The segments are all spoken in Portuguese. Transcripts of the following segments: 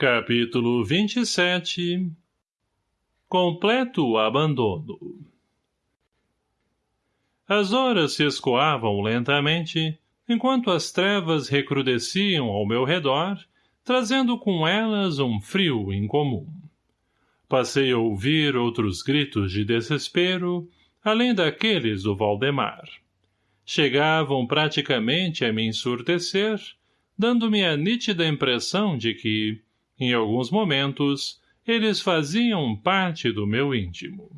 Capítulo 27 Completo abandono As horas se escoavam lentamente, enquanto as trevas recrudesciam ao meu redor, trazendo com elas um frio incomum. Passei a ouvir outros gritos de desespero, além daqueles do Valdemar. Chegavam praticamente a me ensurdecer, dando-me a nítida impressão de que, em alguns momentos, eles faziam parte do meu íntimo.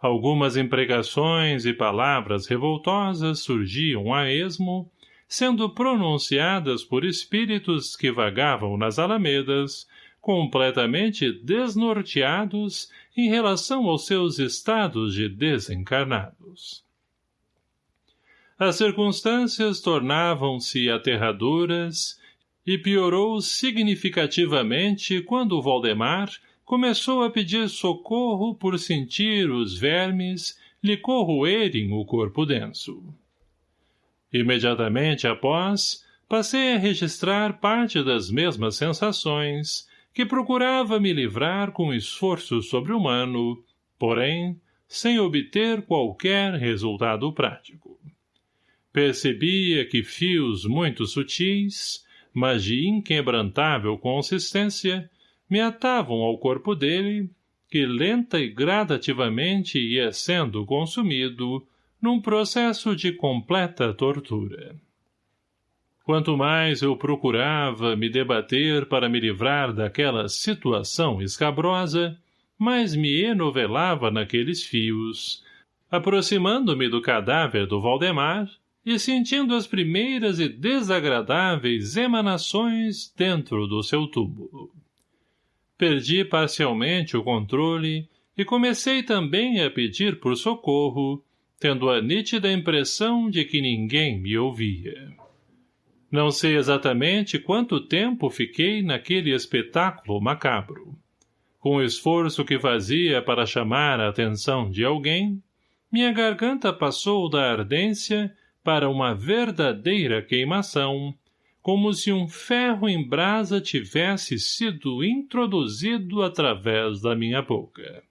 Algumas impregações e palavras revoltosas surgiam a esmo, sendo pronunciadas por espíritos que vagavam nas alamedas, completamente desnorteados em relação aos seus estados de desencarnados. As circunstâncias tornavam-se aterradoras e piorou significativamente quando Valdemar começou a pedir socorro por sentir os vermes lhe corroerem o corpo denso. Imediatamente após, passei a registrar parte das mesmas sensações, que procurava me livrar com esforço sobre-humano, porém, sem obter qualquer resultado prático percebia que fios muito sutis, mas de inquebrantável consistência, me atavam ao corpo dele, que lenta e gradativamente ia sendo consumido num processo de completa tortura. Quanto mais eu procurava me debater para me livrar daquela situação escabrosa, mais me enovelava naqueles fios, aproximando-me do cadáver do Valdemar, e sentindo as primeiras e desagradáveis emanações dentro do seu túmulo. Perdi parcialmente o controle e comecei também a pedir por socorro, tendo a nítida impressão de que ninguém me ouvia. Não sei exatamente quanto tempo fiquei naquele espetáculo macabro. Com o esforço que fazia para chamar a atenção de alguém, minha garganta passou da ardência para uma verdadeira queimação, como se um ferro em brasa tivesse sido introduzido através da minha boca.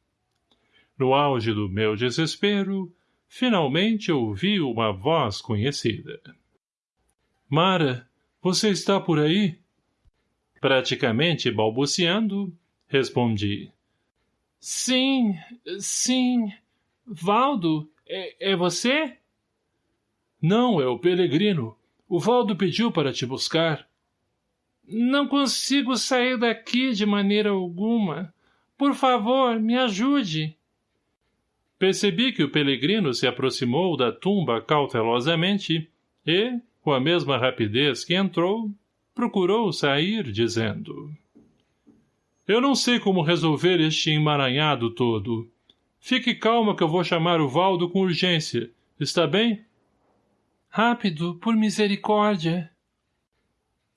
No auge do meu desespero, finalmente ouvi uma voz conhecida. — Mara, você está por aí? Praticamente balbuciando, respondi. — Sim, sim. Valdo, é, é você? — não, é o Pelegrino. O Valdo pediu para te buscar. Não consigo sair daqui de maneira alguma. Por favor, me ajude. Percebi que o Pelegrino se aproximou da tumba cautelosamente e, com a mesma rapidez que entrou, procurou sair, dizendo... Eu não sei como resolver este emaranhado todo. Fique calma que eu vou chamar o Valdo com urgência. Está bem? Rápido, por misericórdia.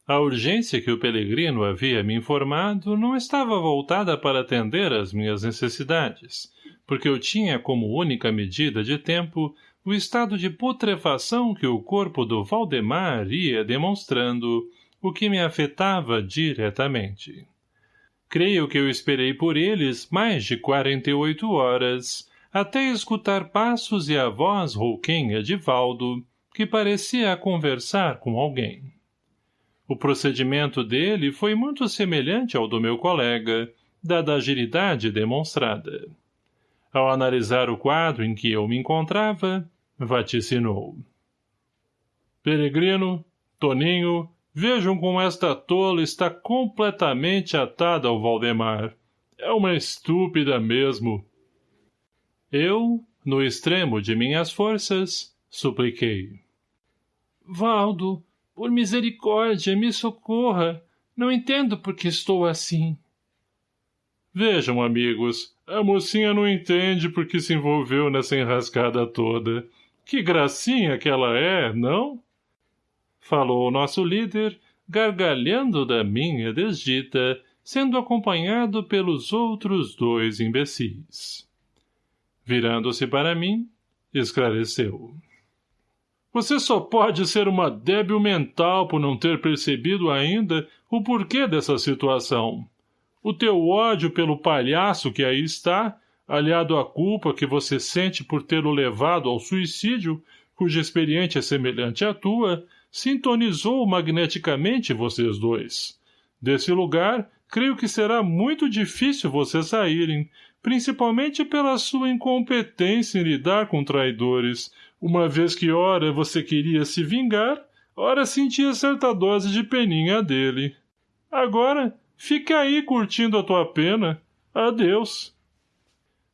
A urgência que o Pelegrino havia me informado não estava voltada para atender às minhas necessidades, porque eu tinha como única medida de tempo o estado de putrefação que o corpo do Valdemar ia demonstrando, o que me afetava diretamente. Creio que eu esperei por eles mais de quarenta e oito horas, até escutar passos e a voz rouquenha de Valdo, que parecia conversar com alguém. O procedimento dele foi muito semelhante ao do meu colega, dada a agilidade demonstrada. Ao analisar o quadro em que eu me encontrava, vaticinou. Peregrino, Toninho, vejam como esta tola está completamente atada ao Valdemar. É uma estúpida mesmo. Eu, no extremo de minhas forças, supliquei. Valdo, por misericórdia, me socorra. Não entendo por que estou assim. Vejam, amigos, a mocinha não entende por que se envolveu nessa enrascada toda. Que gracinha que ela é, não? Falou o nosso líder, gargalhando da minha desdita, sendo acompanhado pelos outros dois imbecis. Virando-se para mim, esclareceu. Você só pode ser uma débil mental por não ter percebido ainda o porquê dessa situação. O teu ódio pelo palhaço que aí está, aliado à culpa que você sente por tê-lo levado ao suicídio, cuja experiência é semelhante à tua, sintonizou magneticamente vocês dois. Desse lugar, creio que será muito difícil vocês saírem, principalmente pela sua incompetência em lidar com traidores, uma vez que ora você queria se vingar, ora sentia certa dose de peninha dele. Agora, fica aí curtindo a tua pena. Adeus.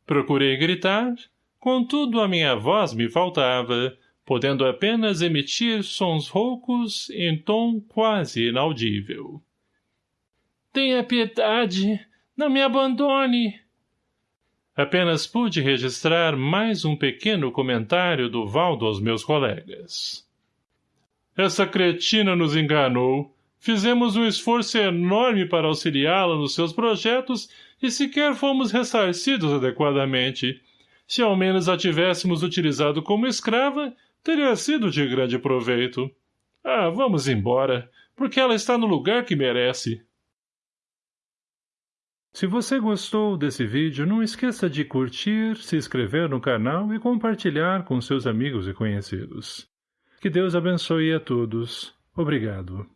Procurei gritar, contudo a minha voz me faltava, podendo apenas emitir sons roucos em tom quase inaudível. Tenha piedade! Não me abandone! Apenas pude registrar mais um pequeno comentário do Valdo aos meus colegas. Essa cretina nos enganou. Fizemos um esforço enorme para auxiliá-la nos seus projetos e sequer fomos ressarcidos adequadamente. Se ao menos a tivéssemos utilizado como escrava, teria sido de grande proveito. Ah, vamos embora, porque ela está no lugar que merece. Se você gostou desse vídeo, não esqueça de curtir, se inscrever no canal e compartilhar com seus amigos e conhecidos. Que Deus abençoe a todos. Obrigado.